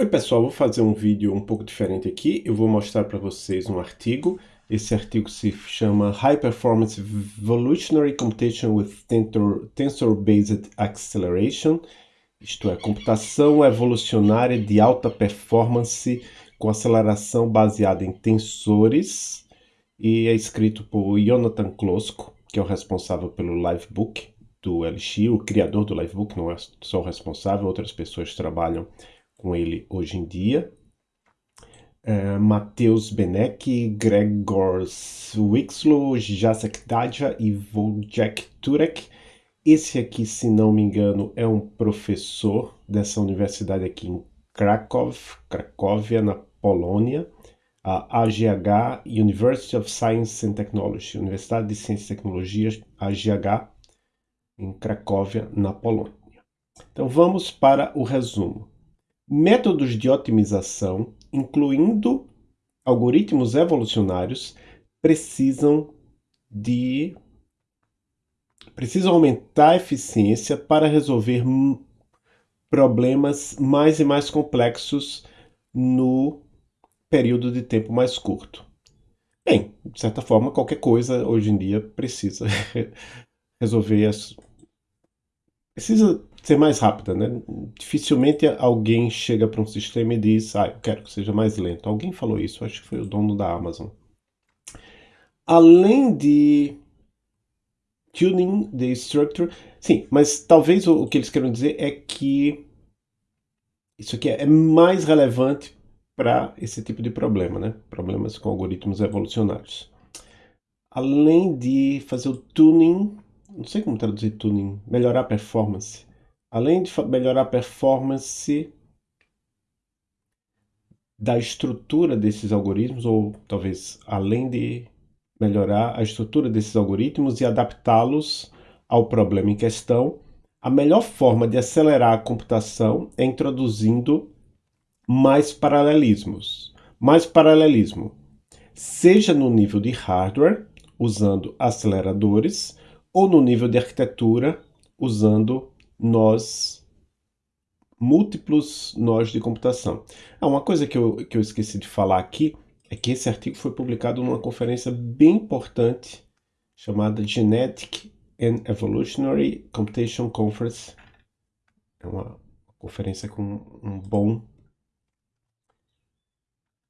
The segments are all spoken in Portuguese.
Oi pessoal, vou fazer um vídeo um pouco diferente aqui. Eu vou mostrar para vocês um artigo. Esse artigo se chama High Performance Evolutionary Computation with Tensor-Based Acceleration. Isto é, computação evolucionária de alta performance com aceleração baseada em tensores. E é escrito por Jonathan Klosko, que é o responsável pelo Livebook do LX, o criador do Livebook, não é só o responsável, outras pessoas trabalham com ele hoje em dia. Uh, Matheus Benek, Gregor Wixlow, Jacek Dadja e Wojciech Turek. Esse aqui, se não me engano, é um professor dessa universidade aqui em Krakow, Cracóvia, na Polônia. A AGH, University of Science and Technology, Universidade de Ciências e Tecnologias, AGH, em Cracóvia, na Polônia. Então vamos para o resumo. Métodos de otimização, incluindo algoritmos evolucionários, precisam de precisam aumentar a eficiência para resolver problemas mais e mais complexos no período de tempo mais curto. Bem, de certa forma, qualquer coisa hoje em dia precisa resolver as... precisa ser mais rápida, né? Dificilmente alguém chega para um sistema e diz, ah, eu quero que seja mais lento. Alguém falou isso, acho que foi o dono da Amazon. Além de tuning the structure, sim, mas talvez o, o que eles querem dizer é que isso aqui é mais relevante para esse tipo de problema, né? Problemas com algoritmos evolucionários. Além de fazer o tuning, não sei como traduzir tuning, melhorar a performance além de melhorar a performance da estrutura desses algoritmos, ou talvez além de melhorar a estrutura desses algoritmos e adaptá-los ao problema em questão, a melhor forma de acelerar a computação é introduzindo mais paralelismos. Mais paralelismo, seja no nível de hardware, usando aceleradores, ou no nível de arquitetura, usando nós, múltiplos nós de computação. Ah, uma coisa que eu, que eu esqueci de falar aqui é que esse artigo foi publicado numa conferência bem importante chamada Genetic and Evolutionary Computation Conference. É uma conferência com um bom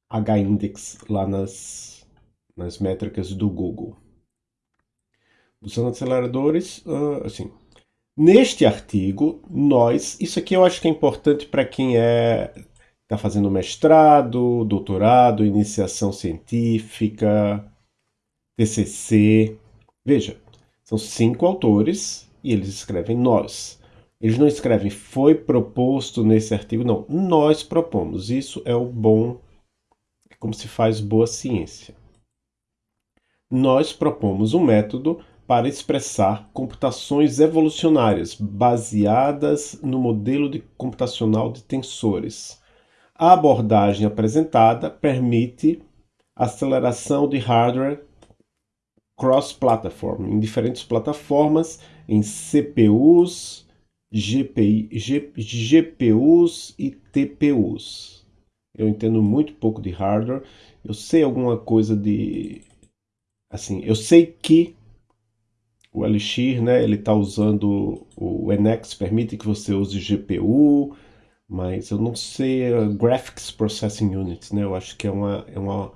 H-index lá nas, nas métricas do Google. Usando aceleradores, uh, assim, Neste artigo, nós, isso aqui eu acho que é importante para quem é está fazendo mestrado, doutorado, iniciação científica, TCC. Veja, são cinco autores e eles escrevem nós. Eles não escrevem foi proposto nesse artigo, não. Nós propomos. Isso é o bom, é como se faz boa ciência. Nós propomos um método para expressar computações evolucionárias baseadas no modelo de computacional de tensores. A abordagem apresentada permite aceleração de hardware cross-platform em diferentes plataformas, em CPUs, GPI, G, GPUs e TPUs. Eu entendo muito pouco de hardware, eu sei alguma coisa de... Assim, eu sei que o Elixir, né, ele está usando o NX, permite que você use GPU, mas eu não sei uh, Graphics Processing Unit, né, eu acho que é uma, é uma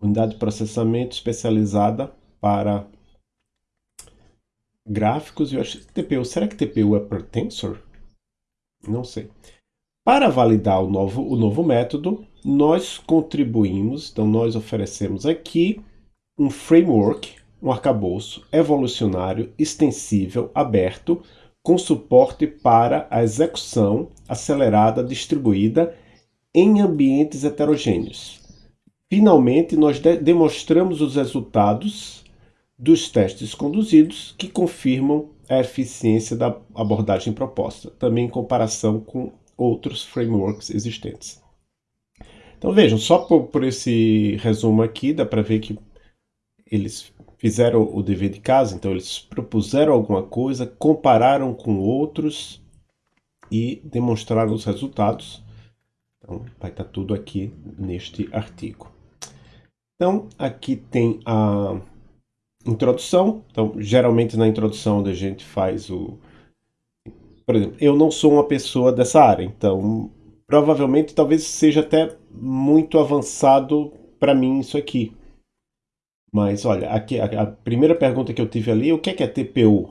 unidade de processamento especializada para gráficos, eu acho que TPU, será que TPU é para Tensor? Não sei. Para validar o novo, o novo método, nós contribuímos, então nós oferecemos aqui um framework um arcabouço evolucionário extensível aberto com suporte para a execução acelerada distribuída em ambientes heterogêneos. Finalmente, nós de demonstramos os resultados dos testes conduzidos que confirmam a eficiência da abordagem proposta, também em comparação com outros frameworks existentes. Então vejam, só por, por esse resumo aqui, dá para ver que eles fizeram o dever de casa, então eles propuseram alguma coisa, compararam com outros e demonstraram os resultados. Então, vai estar tudo aqui neste artigo. Então, aqui tem a introdução. Então, geralmente na introdução a gente faz o... Por exemplo, eu não sou uma pessoa dessa área, então provavelmente talvez seja até muito avançado para mim isso aqui. Mas olha, aqui a, a, primeira pergunta que eu tive ali, o que é, que é TPU?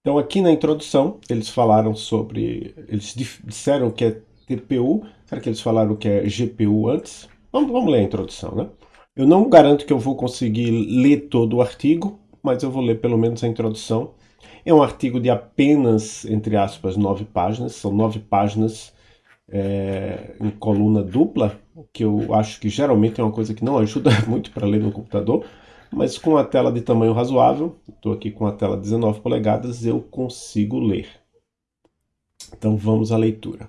Então aqui na introdução eles falaram sobre, eles disseram que é TPU, será que eles falaram que é GPU antes? Vamos, vamos ler a introdução, né? Eu não garanto que eu vou conseguir ler todo o artigo, mas eu vou ler pelo menos a introdução. É um artigo de apenas, entre aspas, nove páginas, são nove páginas é, em coluna dupla, que eu acho que geralmente é uma coisa que não ajuda muito para ler no computador, mas com a tela de tamanho razoável, estou aqui com a tela 19 polegadas, eu consigo ler. Então vamos à leitura.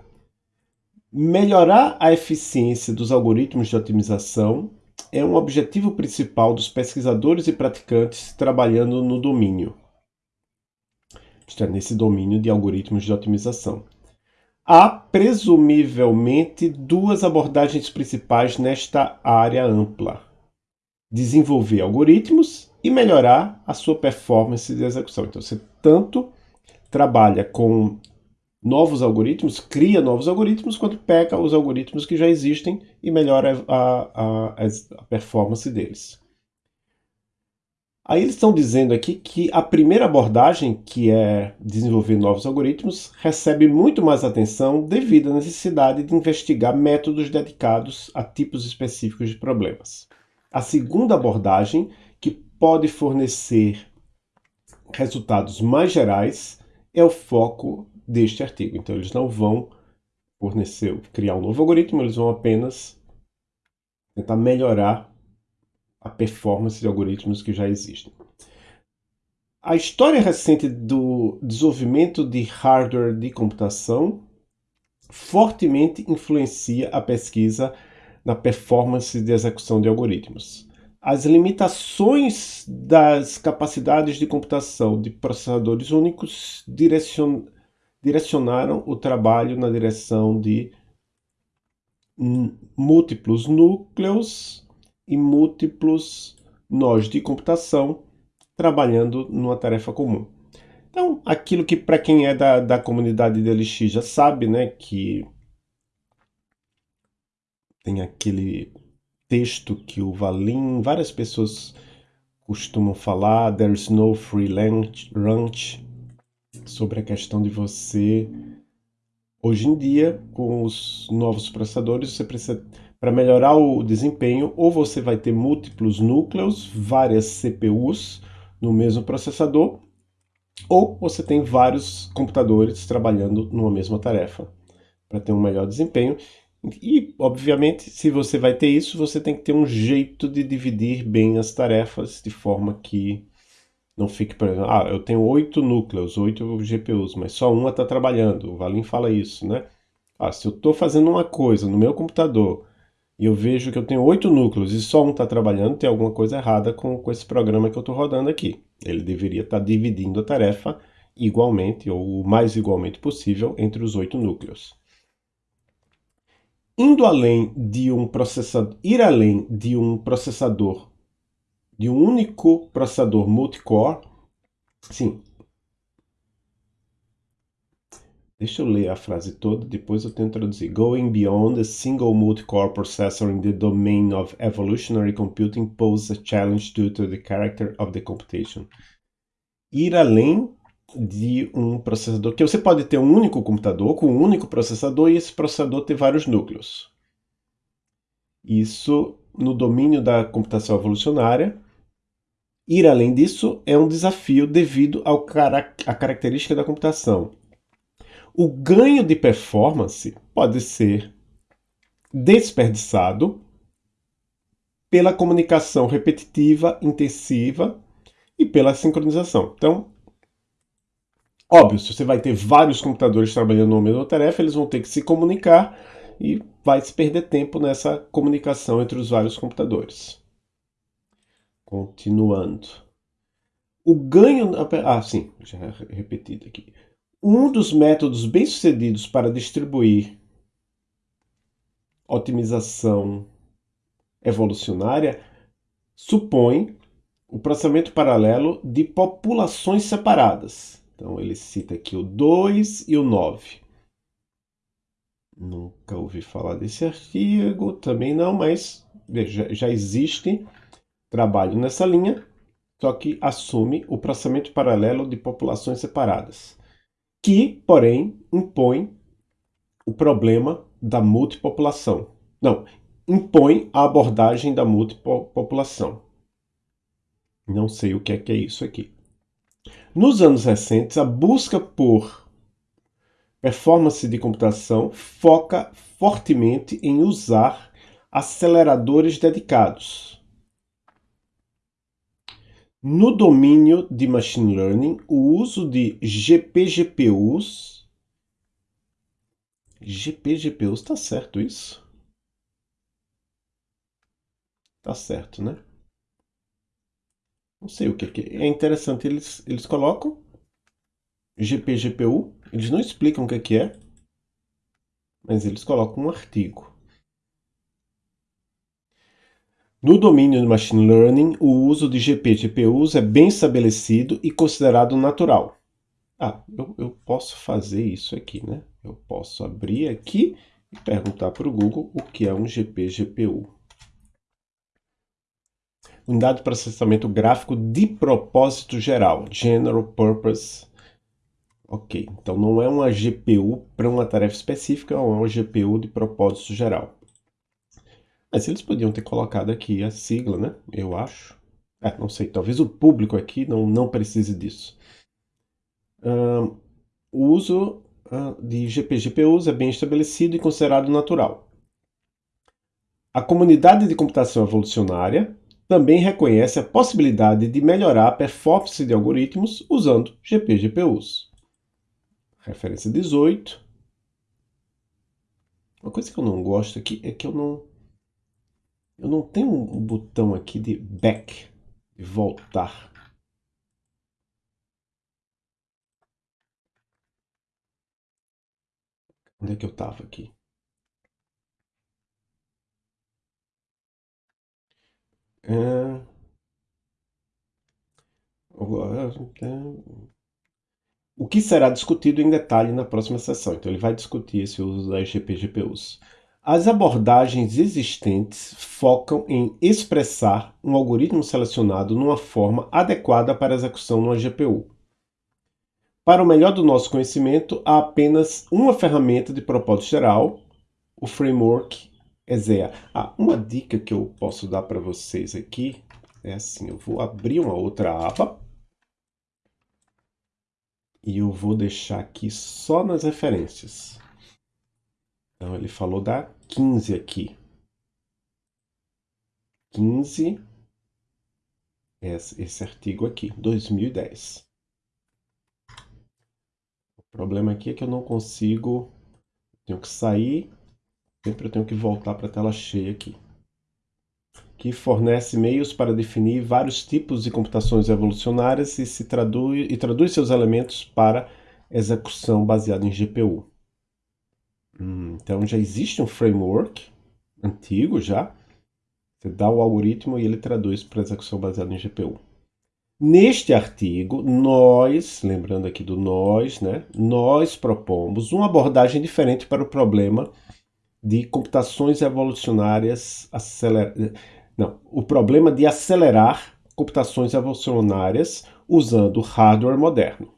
Melhorar a eficiência dos algoritmos de otimização é um objetivo principal dos pesquisadores e praticantes trabalhando no domínio. É, nesse domínio de algoritmos de otimização. Há, presumivelmente, duas abordagens principais nesta área ampla. Desenvolver algoritmos e melhorar a sua performance de execução. Então, você tanto trabalha com novos algoritmos, cria novos algoritmos, quanto pega os algoritmos que já existem e melhora a, a, a performance deles. Aí eles estão dizendo aqui que a primeira abordagem, que é desenvolver novos algoritmos, recebe muito mais atenção devido à necessidade de investigar métodos dedicados a tipos específicos de problemas. A segunda abordagem, que pode fornecer resultados mais gerais, é o foco deste artigo. Então eles não vão fornecer, criar um novo algoritmo, eles vão apenas tentar melhorar a performance de algoritmos que já existem. A história recente do desenvolvimento de hardware de computação fortemente influencia a pesquisa na performance de execução de algoritmos. As limitações das capacidades de computação de processadores únicos direcion... direcionaram o trabalho na direção de múltiplos núcleos e múltiplos nós de computação trabalhando numa tarefa comum. Então, aquilo que para quem é da, da comunidade de LX já sabe, né, que tem aquele texto que o Valim, várias pessoas costumam falar, there's no free lunch, lunch, sobre a questão de você, hoje em dia, com os novos processadores, você precisa para melhorar o desempenho, ou você vai ter múltiplos núcleos, várias CPUs no mesmo processador, ou você tem vários computadores trabalhando numa mesma tarefa para ter um melhor desempenho. E, obviamente, se você vai ter isso, você tem que ter um jeito de dividir bem as tarefas de forma que não fique, por exemplo, ah, eu tenho oito núcleos, oito GPUs, mas só uma está trabalhando. O Valim fala isso, né? Ah, se eu estou fazendo uma coisa no meu computador e eu vejo que eu tenho oito núcleos e só um está trabalhando, tem alguma coisa errada com, com esse programa que eu estou rodando aqui. Ele deveria estar tá dividindo a tarefa igualmente, ou o mais igualmente possível, entre os oito núcleos. Indo além de um processador, ir além de um processador, de um único processador multicore, sim, Deixa eu ler a frase toda, depois eu tento traduzir. Going beyond a single multi-core processor in the domain of evolutionary computing poses a challenge due to the character of the computation. Ir além de um processador, que você pode ter um único computador com um único processador e esse processador ter vários núcleos. Isso no domínio da computação evolucionária. Ir além disso é um desafio devido à característica da computação o ganho de performance pode ser desperdiçado pela comunicação repetitiva, intensiva e pela sincronização. Então, óbvio, se você vai ter vários computadores trabalhando numa mesma tarefa, eles vão ter que se comunicar e vai se perder tempo nessa comunicação entre os vários computadores. Continuando. O ganho... Ah, sim, já repetido aqui. Um dos métodos bem-sucedidos para distribuir otimização evolucionária supõe o processamento paralelo de populações separadas. Então ele cita aqui o 2 e o 9. Nunca ouvi falar desse artigo, também não, mas veja, já existe trabalho nessa linha, só que assume o processamento paralelo de populações separadas, que, porém, impõe o problema da multipopulação. Não, impõe a abordagem da multipopulação. Não sei o que é que é isso aqui. Nos anos recentes, a busca por performance de computação foca fortemente em usar aceleradores dedicados. No domínio de Machine Learning, o uso de GPGPUs GPGPUs, está certo isso? Tá certo, né? Não sei o que, que é. interessante, eles, eles colocam GPGPU, eles não explicam o que é, mas eles colocam um artigo. No domínio de Machine Learning, o uso de GPGPUs é bem estabelecido e considerado natural. Ah, eu, eu posso fazer isso aqui, né? Eu posso abrir aqui e perguntar para o Google o que é um GPGPU. Unidade de processamento gráfico de propósito geral, General Purpose. Ok, então não é uma GPU para uma tarefa específica, é uma GPU de propósito geral. Mas eles podiam ter colocado aqui a sigla, né? Eu acho. É, não sei, talvez o público aqui não, não precise disso. Uh, o uso uh, de GPGPUs é bem estabelecido e considerado natural. A comunidade de computação evolucionária também reconhece a possibilidade de melhorar a performance de algoritmos usando GPGPUs. Referência 18. Uma coisa que eu não gosto aqui é que eu não eu não tenho um botão aqui de back, de voltar. Onde é que eu estava aqui? É... O que será discutido em detalhe na próxima sessão. Então, ele vai discutir esse uso das GPGPUs. As abordagens existentes focam em expressar um algoritmo selecionado numa forma adequada para execução numa GPU. Para o melhor do nosso conhecimento, há apenas uma ferramenta de propósito geral, o framework ESEA. Ah, uma dica que eu posso dar para vocês aqui é assim, eu vou abrir uma outra aba e eu vou deixar aqui só nas referências. Então ele falou da 15 aqui. 15, esse, esse artigo aqui, 2010. O problema aqui é que eu não consigo, tenho que sair Sempre eu tenho que voltar para a tela cheia aqui. Que fornece meios para definir vários tipos de computações evolucionárias e, se traduz, e traduz seus elementos para execução baseada em GPU. Hum, então já existe um framework antigo já. Você dá o algoritmo e ele traduz para execução baseada em GPU. Neste artigo, nós, lembrando aqui do nós, né, nós propomos uma abordagem diferente para o problema de computações evolucionárias acelerar. Não, o problema de acelerar computações evolucionárias usando hardware moderno.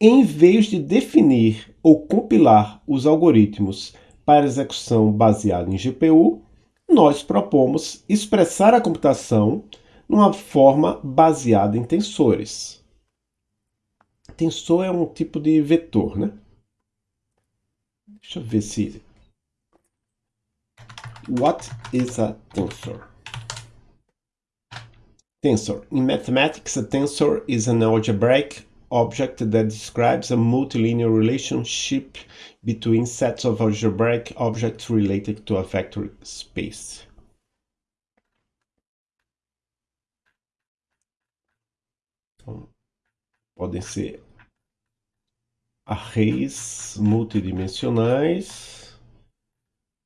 Em vez de definir ou compilar os algoritmos para execução baseada em GPU, nós propomos expressar a computação numa forma baseada em tensores. Tensor é um tipo de vetor, né? Deixa eu ver se What is a tensor? Tensor. In mathematics, a tensor is an algebraic object that describes a multilinear relationship between sets of algebraic objects related to a vector space. Então, podem ser arrays multidimensionais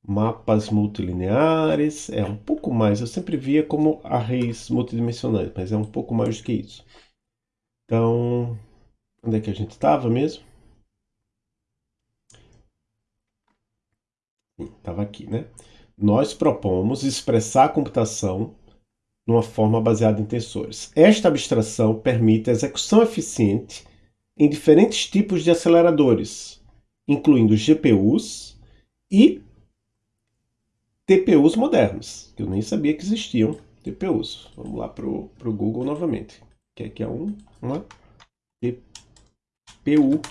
mapas multilineares, é um pouco mais. Eu sempre via como arrays multidimensionais, mas é um pouco mais do que isso. Então, onde é que a gente estava mesmo? Estava aqui, né? Nós propomos expressar a computação numa forma baseada em tensores. Esta abstração permite a execução eficiente em diferentes tipos de aceleradores, incluindo GPUs e TPUs modernos, que eu nem sabia que existiam TPUs. Vamos lá para o Google novamente. Que aqui é um, uma TPU.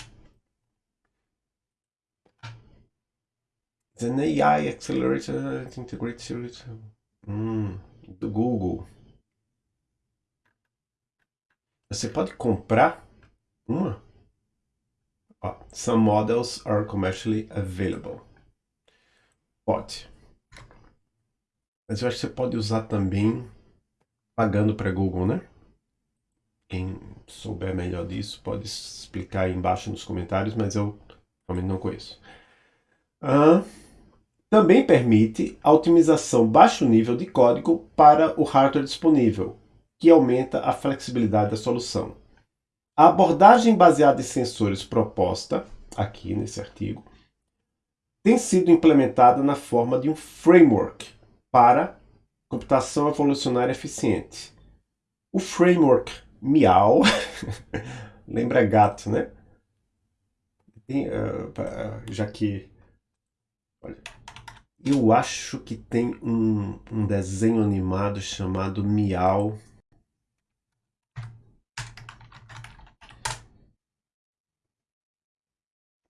An AI Accelerator Integrated hum, do Google. Você pode comprar uma? Some models are commercially available. Pode. Mas eu acho que você pode usar também pagando para Google, né? Quem souber melhor disso pode explicar aí embaixo nos comentários, mas eu realmente não conheço. Também permite a otimização baixo nível de código para o hardware disponível, que aumenta a flexibilidade da solução. A abordagem baseada em sensores proposta, aqui nesse artigo, tem sido implementada na forma de um framework para computação evolucionária eficiente. O framework Miau, lembra gato, né? Uh, já que, olha, eu acho que tem um, um desenho animado chamado Miau.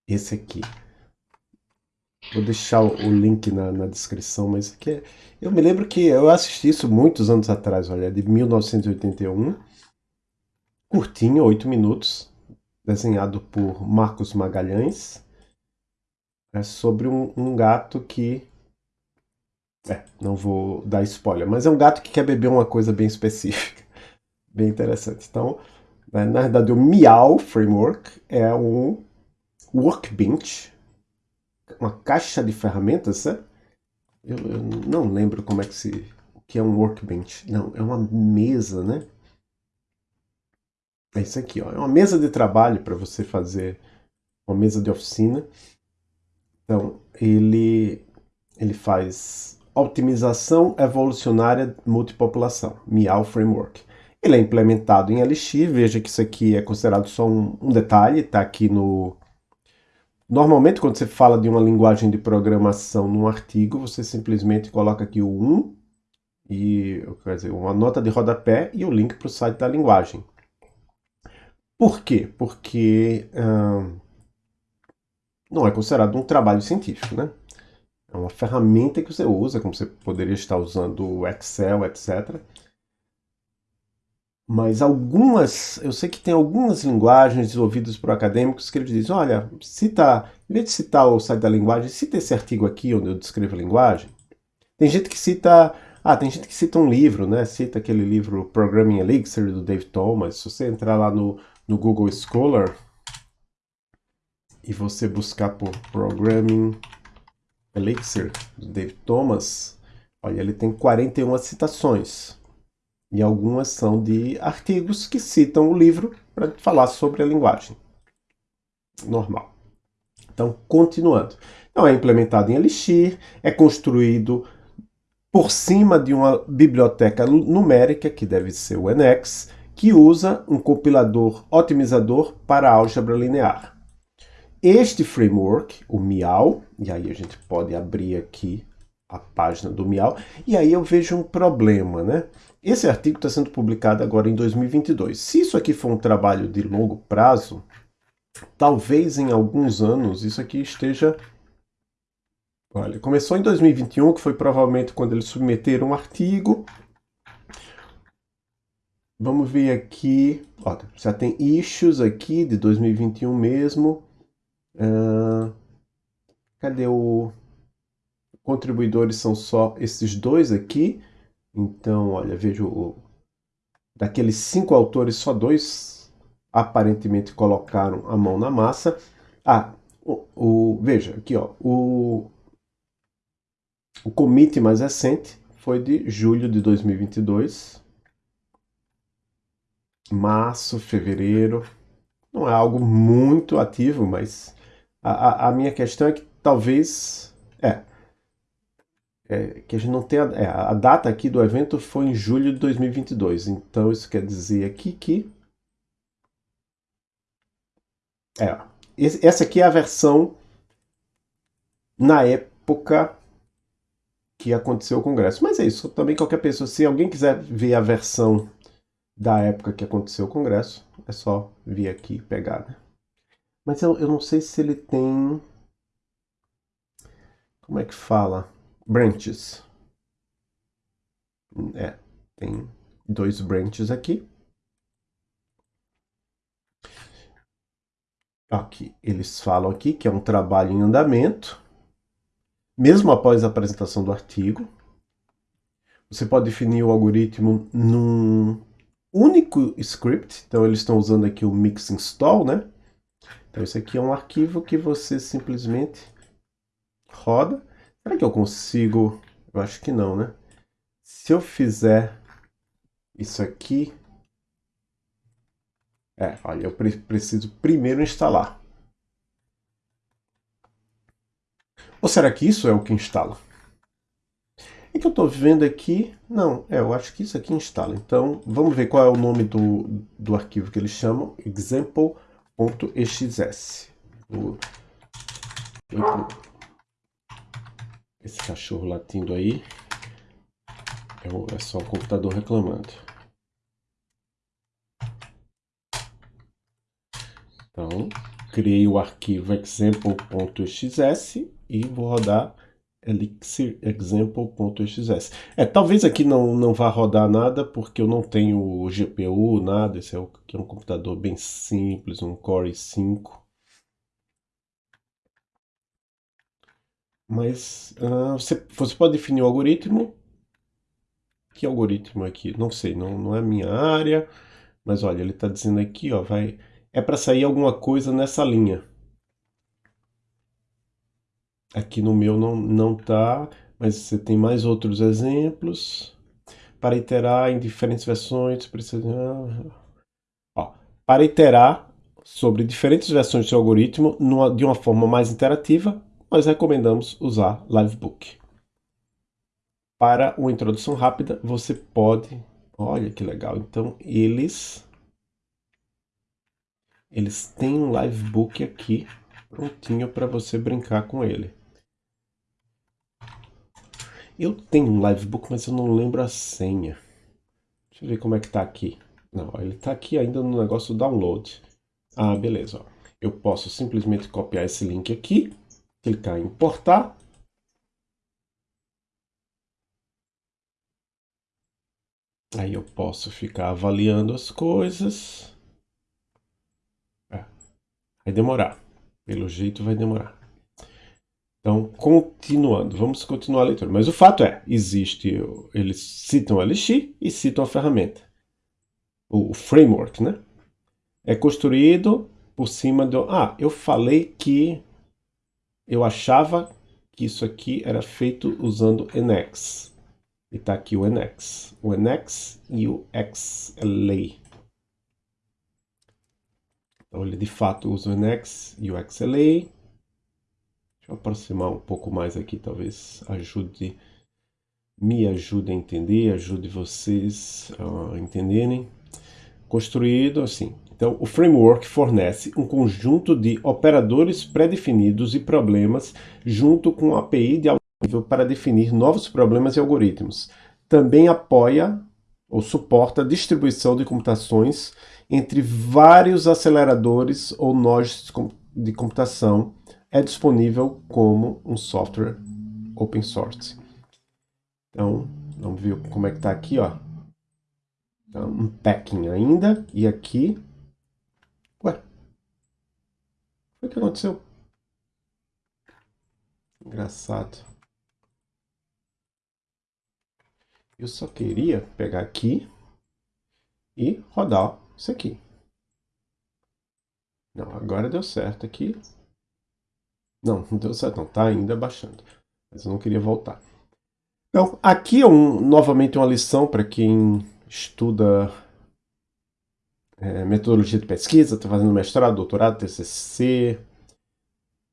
Esse aqui. Vou deixar o link na, na descrição, mas aqui é... eu me lembro que eu assisti isso muitos anos atrás, olha, de 1981. Curtinho, 8 minutos, desenhado por Marcos Magalhães. É sobre um, um gato que é, não vou dar spoiler, mas é um gato que quer beber uma coisa bem específica. Bem interessante. Então, né, na verdade, o Miau Framework é um workbench, uma caixa de ferramentas, né? Eu, eu, não lembro como é que se... o que é um workbench. Não, é uma mesa, né? É isso aqui, ó. É uma mesa de trabalho para você fazer uma mesa de oficina. Então, ele, ele faz Optimização Evolucionária Multipopulação, MIAL Framework. Ele é implementado em Elixir, veja que isso aqui é considerado só um, um detalhe, está aqui no... Normalmente, quando você fala de uma linguagem de programação num artigo, você simplesmente coloca aqui o 1, e, quer dizer, uma nota de rodapé e o link para o site da linguagem. Por quê? Porque não é considerado um trabalho científico, né? É uma ferramenta que você usa, como você poderia estar usando o Excel, etc. Mas algumas, eu sei que tem algumas linguagens desenvolvidas por acadêmicos que eles dizem, olha, cita, em vez de citar o site da linguagem, cita esse artigo aqui onde eu descrevo a linguagem. Tem gente que cita, ah, tem gente que cita um livro, né? Cita aquele livro Programming Elixir do Dave Thomas. Se você entrar lá no, no Google Scholar e você buscar por Programming Elixir, do David Thomas, olha, ele tem 41 citações. E algumas são de artigos que citam o livro para falar sobre a linguagem. Normal. Então, continuando. Então, é implementado em Elixir, é construído por cima de uma biblioteca numérica, que deve ser o NX, que usa um compilador otimizador para álgebra linear. Este framework, o Miau, e aí a gente pode abrir aqui a página do Miau, e aí eu vejo um problema, né? Esse artigo está sendo publicado agora em 2022. Se isso aqui for um trabalho de longo prazo, talvez em alguns anos isso aqui esteja... Olha, começou em 2021, que foi provavelmente quando eles submeteram um artigo. Vamos ver aqui, olha, já tem issues aqui de 2021 mesmo. Uh, cadê o... Contribuidores são só esses dois aqui. Então, olha, vejo o... daqueles cinco autores, só dois aparentemente colocaram a mão na massa. Ah, o, o, veja aqui, ó, o, O commit mais recente foi de julho de 2022. Março, fevereiro. Não é algo muito ativo, mas a, a, a minha questão é que talvez... É, é, que a gente não tem é, a data aqui do evento foi em julho de 2022, então isso quer dizer aqui que é, essa aqui é a versão na época que aconteceu o congresso. Mas é isso, também qualquer pessoa, se alguém quiser ver a versão da época que aconteceu o congresso, é só vir aqui e pegar. Né? Mas eu, eu não sei se ele tem... Como é que fala? branches. É, tem dois branches aqui. Aqui, eles falam aqui que é um trabalho em andamento, mesmo após a apresentação do artigo. Você pode definir o algoritmo num único script, então eles estão usando aqui o mix install, né? Então esse aqui é um arquivo que você simplesmente roda Será que eu consigo? Eu acho que não, né? Se eu fizer isso aqui... É, olha, eu pre preciso primeiro instalar. Ou será que isso é o que instala? É que eu estou vendo aqui... Não, é, eu acho que isso aqui instala. Então, vamos ver qual é o nome do, do arquivo que eles chamam. Example.exs. O, esse cachorro latindo aí é, só o computador reclamando. Então, criei o arquivo example.xs e vou rodar elixir example.xs. É, talvez aqui não, não vá rodar nada porque eu não tenho GPU, nada. Esse é, é um computador bem simples, um Core i5. Mas uh, você, você pode definir o algoritmo. Que algoritmo aqui? Não sei, não, não é minha área. Mas olha, ele está dizendo aqui, ó, vai, é para sair alguma coisa nessa linha. Aqui no meu não, não tá, mas você tem mais outros exemplos. Para iterar em diferentes versões, precisa... Ó, para iterar sobre diferentes versões do algoritmo numa, de uma forma mais interativa, nós recomendamos usar Livebook. Para uma introdução rápida, você pode... Olha que legal. Então, eles... Eles têm um Livebook aqui, prontinho para você brincar com ele. Eu tenho um Livebook, mas eu não lembro a senha. Deixa eu ver como é que tá aqui. Não, ele está aqui ainda no negócio do download. Ah, beleza. Eu posso simplesmente copiar esse link aqui clicar em importar. Aí eu posso ficar avaliando as coisas. É. Vai demorar. Pelo jeito vai demorar. Então, continuando, vamos continuar a leitura. Mas o fato é, existe, eles citam o LX e citam a ferramenta. O, framework, né? É construído por cima do... Ah, eu falei que eu achava que isso aqui era feito usando NX. E está aqui o NX. O NX e o XLA. Então ele de fato usa o NX e o XLA. Aproximar um pouco mais aqui, talvez ajude, me ajude a entender, ajude vocês a entenderem. Construído assim, então, o framework fornece um conjunto de operadores pré-definidos e problemas junto com a API de alto nível para definir novos problemas e algoritmos. Também apoia ou suporta a distribuição de computações entre vários aceleradores ou nós de computação. É disponível como um software open source. Então, vamos ver como é que está aqui, ó. Então, um packing ainda, e aqui o que aconteceu? Engraçado. Eu só queria pegar aqui e rodar isso aqui. Não, agora deu certo aqui. Não, não deu certo não, tá ainda baixando. Mas eu não queria voltar. Então, aqui é um, novamente uma lição para quem estuda é, metodologia de pesquisa, está fazendo mestrado, doutorado, TCC.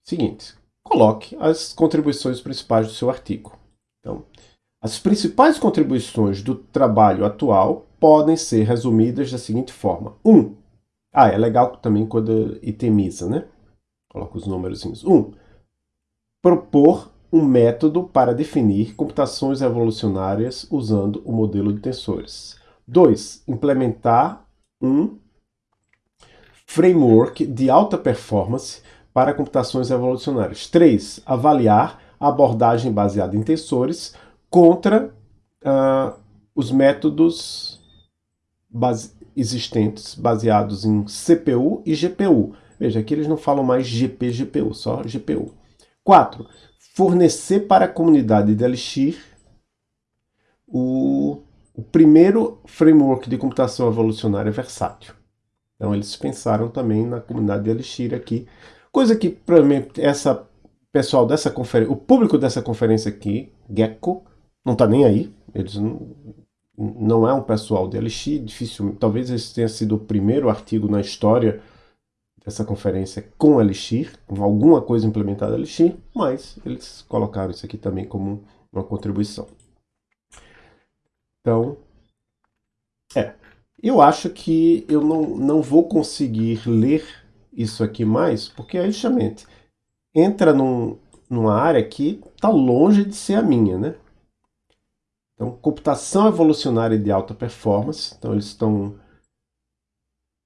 Seguinte, coloque as contribuições principais do seu artigo. Então, as principais contribuições do trabalho atual podem ser resumidas da seguinte forma. 1. Um, ah, é legal também quando itemiza, né? Coloca os números. 1. Um, propor um método para definir computações evolucionárias usando o modelo de tensores. 2. Implementar um framework de alta performance para computações evolucionárias. 3. Avaliar a abordagem baseada em tensores contra uh, os métodos base existentes baseados em CPU e GPU. Veja, aqui eles não falam mais GP, GPU, só GPU. 4. Fornecer para a comunidade de Elixir o, o primeiro framework de computação evolucionária versátil. Então eles pensaram também na comunidade de Elixir aqui, coisa que provavelmente essa pessoal dessa conferência, o público dessa conferência aqui, Gecko, não está nem aí. Eles não, não é um pessoal de Elixir, difícil, talvez esse tenha sido o primeiro artigo na história dessa conferência com Elixir, com alguma coisa implementada Elixir, mas eles colocaram isso aqui também como uma contribuição. Então, é, eu acho que eu não, não vou conseguir ler isso aqui mais, porque é justamente entra num, numa área que está longe de ser a minha, né? Então, computação evolucionária de alta performance. Então, eles estão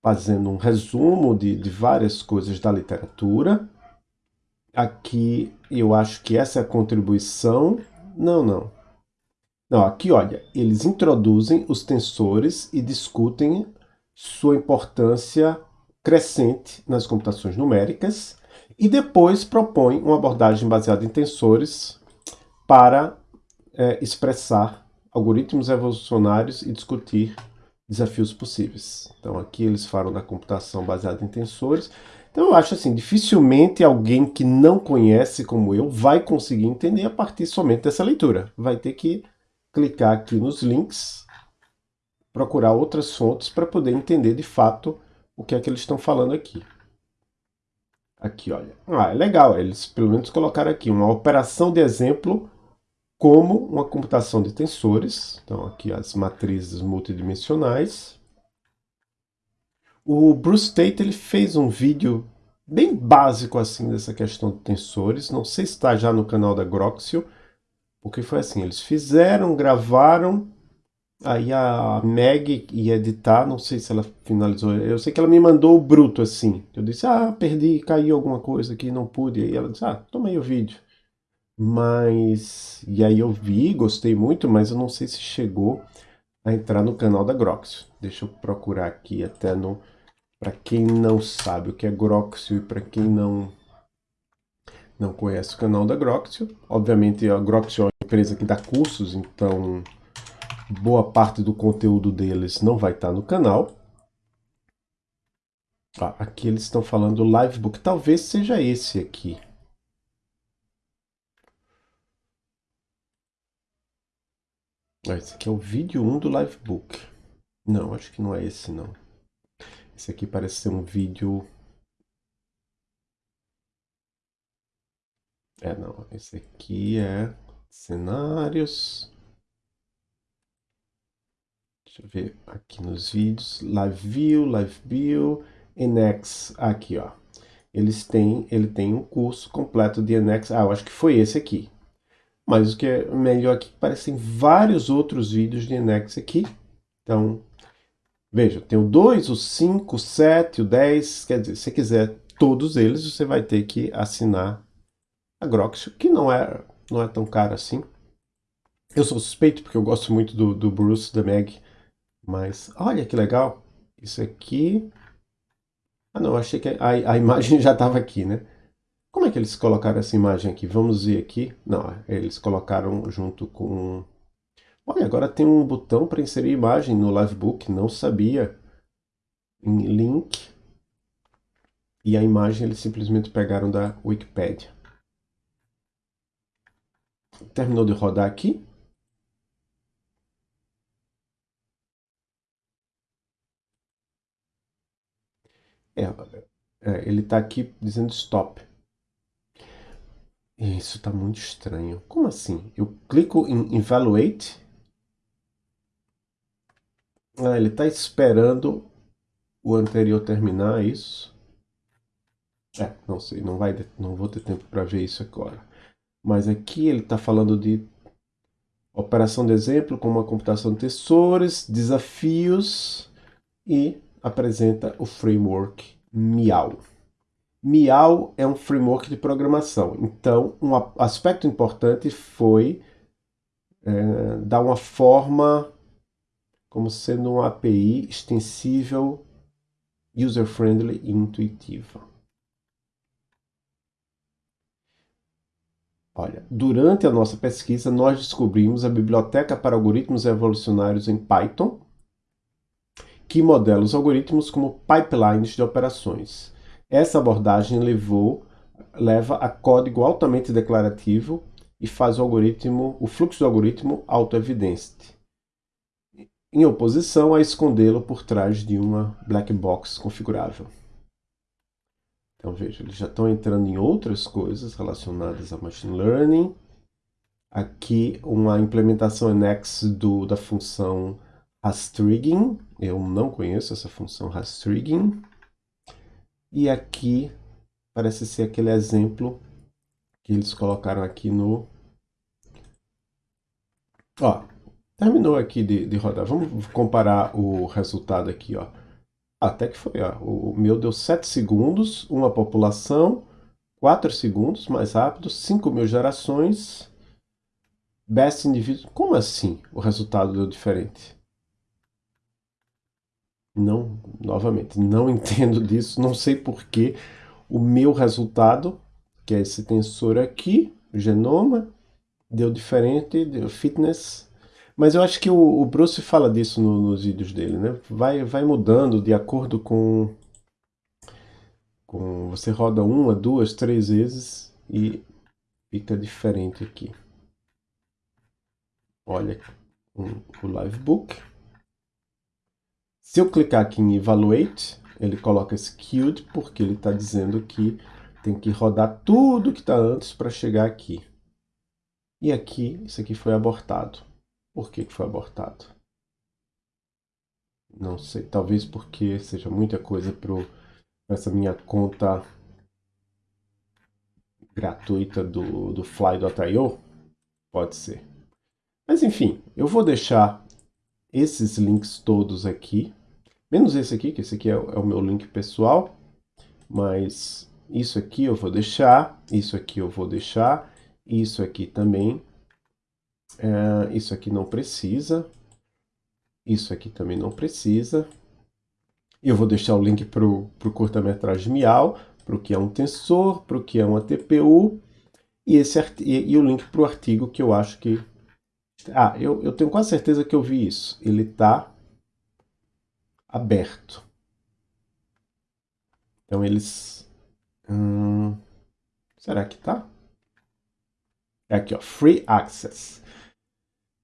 fazendo um resumo de, de várias coisas da literatura. Aqui, eu acho que essa é a contribuição. Não, não. Não, aqui, olha, eles introduzem os tensores e discutem sua importância crescente nas computações numéricas e depois propõem uma abordagem baseada em tensores para é, expressar algoritmos evolucionários e discutir desafios possíveis. Então aqui eles falam da computação baseada em tensores. Então eu acho assim, dificilmente alguém que não conhece como eu vai conseguir entender a partir somente dessa leitura. Vai ter que clicar aqui nos links, procurar outras fontes para poder entender de fato o que é que eles estão falando aqui. Aqui, olha. Ah, é legal, eles pelo menos colocaram aqui uma operação de exemplo como uma computação de tensores, então aqui as matrizes multidimensionais. O Bruce Tate ele fez um vídeo bem básico assim dessa questão de tensores, não sei se está já no canal da Groxio, porque foi assim, eles fizeram, gravaram, aí a Meg ia editar, não sei se ela finalizou, eu sei que ela me mandou o bruto assim, eu disse, ah, perdi, caiu alguma coisa aqui, não pude, aí ela disse, ah, toma aí o vídeo. Mas, e aí eu vi, gostei muito, mas eu não sei se chegou a entrar no canal da Groxio. Deixa eu procurar aqui até no... Para quem não sabe o que é Groxio e para quem não não conhece o canal da Groxio, obviamente a Groxio é uma empresa que dá cursos, então boa parte do conteúdo deles não vai estar no canal. Ah, aqui eles estão falando do Livebook, talvez seja esse aqui. Ah, esse aqui é o vídeo 1 do Livebook. Não, acho que não é esse não. Esse aqui parece ser um vídeo... É, não. Esse aqui é cenários. Deixa eu ver aqui nos vídeos. Live View, Live View, NX. Aqui, ó. Eles têm, ele tem um curso completo de NX. Ah, eu acho que foi esse aqui. Mas o que é melhor aqui, parecem vários outros vídeos de Enex aqui. Então, veja, tem o 2, o 5, o 7, o 10. Quer dizer, se você quiser todos eles, você vai ter que assinar a Groxio, que não é, não é tão caro assim. Eu sou suspeito porque eu gosto muito do, do Bruce, da Meg. Mas, olha que legal. Isso aqui... Ah não, achei que a, a imagem já estava aqui, né? Como é que eles colocaram essa imagem aqui? Vamos ver aqui. Não, é, eles colocaram junto com... Olha, agora tem um botão para inserir imagem no Livebook, não sabia. Em link. E a imagem eles simplesmente pegaram da Wikipedia. Terminou de rodar aqui. É, é ele está aqui dizendo stop. Isso está muito estranho. Como assim? Eu clico em Evaluate. Ah, ele está esperando o anterior terminar, é isso? É, não sei, não, vai, não vou ter tempo para ver isso agora. Mas aqui ele está falando de operação de exemplo, como a computação de tensores, desafios e apresenta o framework Miau. Miau é um framework de programação, então um aspecto importante foi é, dar uma forma como sendo uma API extensível, user-friendly e intuitiva. Olha, durante a nossa pesquisa, nós descobrimos a biblioteca para algoritmos evolucionários em Python, que modela os algoritmos como pipelines de operações. Essa abordagem levou, leva a código altamente declarativo e faz o algoritmo, o fluxo do algoritmo autoevidente, em oposição a escondê-lo por trás de uma black box configurável. Então veja, eles já estão entrando em outras coisas relacionadas a Machine Learning. Aqui uma implementação annex do, da função rastrigging. Eu não conheço essa função rastrigging. E aqui parece ser aquele exemplo que eles colocaram aqui no... Ó, terminou aqui de, de rodar. Vamos comparar o resultado aqui, ó. Até que foi, ó, o meu deu 7 segundos, uma população, 4 segundos, mais rápido, 5 mil gerações, best indivíduo. Como assim o resultado deu diferente? Não, novamente, não entendo disso, não sei porque o meu resultado, que é esse tensor aqui, genoma, deu diferente, deu fitness, mas eu acho que o, o Bruce fala disso no, nos vídeos dele, né? Vai, vai mudando de acordo com, com... Você roda uma, duas, três vezes e fica diferente aqui. Olha um, o Livebook. Se eu clicar aqui em Evaluate, ele coloca Skewed porque ele está dizendo que tem que rodar tudo que está antes para chegar aqui. E aqui, isso aqui foi abortado. Por que foi abortado? Não sei, talvez porque seja muita coisa para essa minha conta gratuita do, do Fly.io. Pode ser. Mas enfim, eu vou deixar esses links todos aqui. Menos esse aqui, que esse aqui é, é o meu link pessoal. Mas isso aqui eu vou deixar, isso aqui eu vou deixar, isso aqui também é, isso aqui não precisa. Isso aqui também não precisa. Eu vou deixar o link para o curta-metragem Miau, para o que é um tensor, para o que é uma TPU, e, esse, e, e o link para o artigo que eu acho que... Ah, eu, eu tenho quase certeza que eu vi isso. Ele está aberto. Então eles... Hum, será que está? É aqui, ó, Free Access.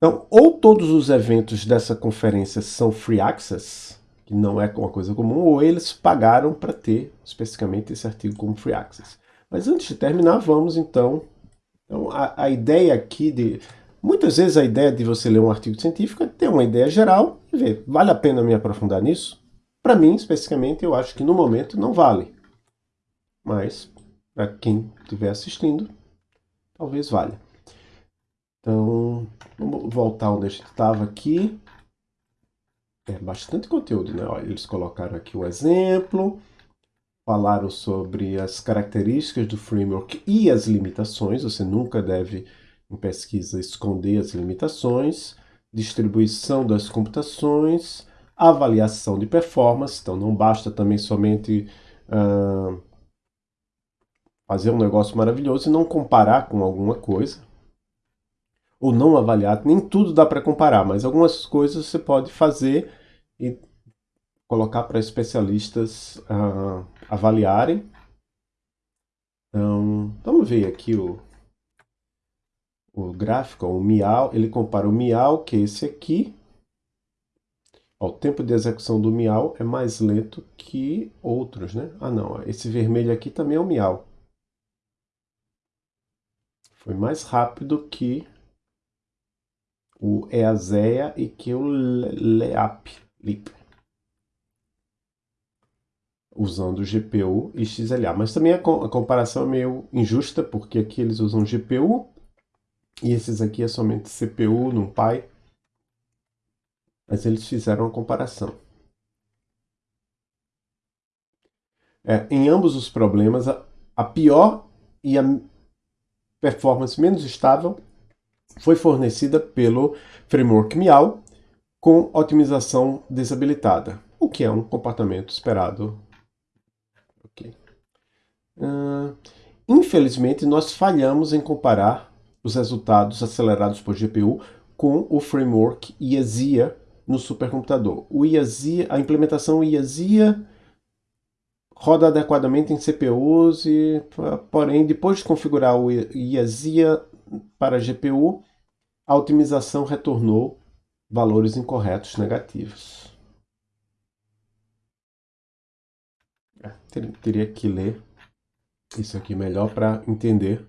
Então, ou todos os eventos dessa conferência são free access, que não é uma coisa comum, ou eles pagaram para ter especificamente esse artigo como free access. Mas antes de terminar, vamos então... então a, a ideia aqui de... Muitas vezes a ideia de você ler um artigo científico é ter uma ideia geral e ver, vale a pena me aprofundar nisso? Para mim, especificamente, eu acho que no momento não vale. Mas, para quem estiver assistindo, talvez valha. Então, vamos voltar onde a gente estava aqui. É bastante conteúdo, né? Olha, eles colocaram aqui o um exemplo, falaram sobre as características do framework e as limitações. Você nunca deve, em pesquisa, esconder as limitações. Distribuição das computações, avaliação de performance. Então, não basta também somente uh, fazer um negócio maravilhoso e não comparar com alguma coisa ou não avaliar, nem tudo dá para comparar, mas algumas coisas você pode fazer e colocar para especialistas uh, avaliarem. Então, vamos ver aqui o, o gráfico, o Miau, ele compara o Miau, que é esse aqui, Ó, o tempo de execução do miau é mais lento que outros, né? Ah, não, esse vermelho aqui também é o miau. Foi mais rápido que o Eazeia e que o Leap, Leap, usando GPU e XLA. Mas também a, comparação é meio injusta, porque aqui eles usam GPU e esses aqui é somente CPU, NumPy. Mas eles fizeram a comparação. É, em ambos os problemas, a, a pior e a performance menos estável foi fornecida pelo framework Miau com otimização desabilitada, o que é um comportamento esperado. Okay. Uh, infelizmente, nós falhamos em comparar os resultados acelerados por GPU com o framework IASIA no supercomputador. O IASIA, a implementação IASIA roda adequadamente em CPUs, e, porém, depois de configurar o IASIA para GPU, a otimização retornou valores incorretos negativos. É, teria que ler isso aqui melhor para entender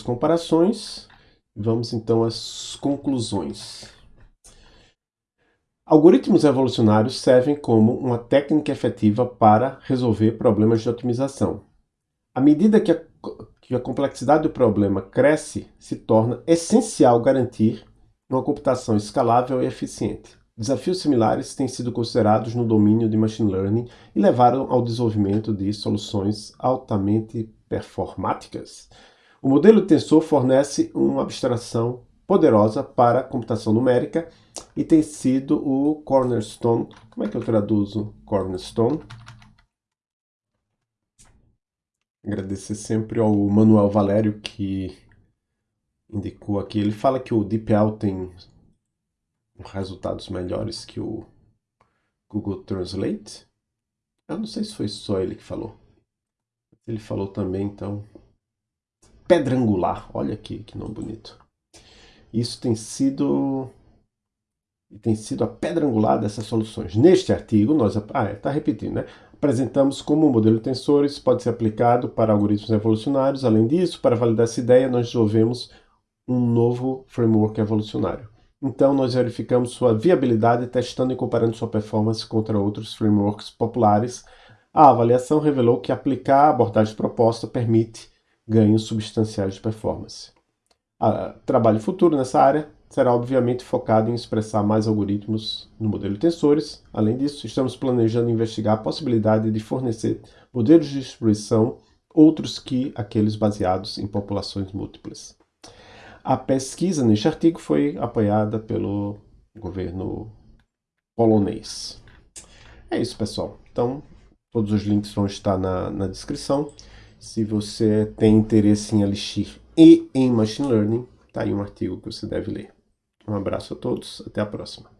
comparações. Vamos então às conclusões. Algoritmos evolucionários servem como uma técnica efetiva para resolver problemas de otimização. À medida que a que a complexidade do problema cresce, se torna essencial garantir uma computação escalável e eficiente. Desafios similares têm sido considerados no domínio de machine learning e levaram ao desenvolvimento de soluções altamente performáticas. O modelo tensor fornece uma abstração poderosa para computação numérica e tem sido o cornerstone. Como é que eu traduzo cornerstone? Agradecer sempre ao Manuel Valério que indicou aqui. Ele fala que o DeepL tem resultados melhores que o Google Translate. Eu não sei se foi só ele que falou. Ele falou também, então... Pedra angular. Olha aqui que nome bonito. Isso tem sido tem sido a pedra angular dessas soluções. Neste artigo, nós... Ah, está é, repetindo, né? apresentamos como o modelo de tensores pode ser aplicado para algoritmos evolucionários. Além disso, para validar essa ideia, nós desenvolvemos um novo framework evolucionário. Então, nós verificamos sua viabilidade testando e comparando sua performance contra outros frameworks populares. A avaliação revelou que aplicar a abordagem proposta permite ganhos substanciais de performance. A trabalho futuro nessa área será obviamente focado em expressar mais algoritmos no modelo de tensores. Além disso, estamos planejando investigar a possibilidade de fornecer modelos de distribuição outros que aqueles baseados em populações múltiplas. A pesquisa neste artigo foi apoiada pelo governo polonês. É isso, pessoal. Então, todos os links vão estar na, na descrição. Se você tem interesse em Elixir e em Machine Learning, está aí um artigo que você deve ler. Um abraço a todos, até a próxima.